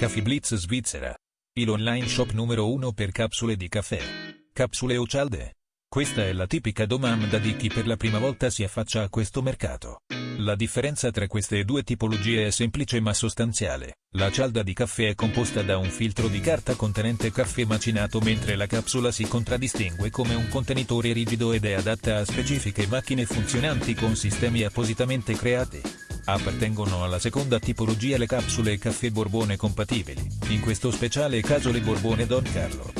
Caffè Blitz Svizzera. Il online shop numero uno per capsule di caffè. Capsule o cialde? Questa è la tipica domanda di chi per la prima volta si affaccia a questo mercato. La differenza tra queste due tipologie è semplice ma sostanziale. La cialda di caffè è composta da un filtro di carta contenente caffè macinato mentre la capsula si contraddistingue come un contenitore rigido ed è adatta a specifiche macchine funzionanti con sistemi appositamente creati. Appartengono alla seconda tipologia le capsule caffè Borbone compatibili, in questo speciale caso le Borbone Don Carlo.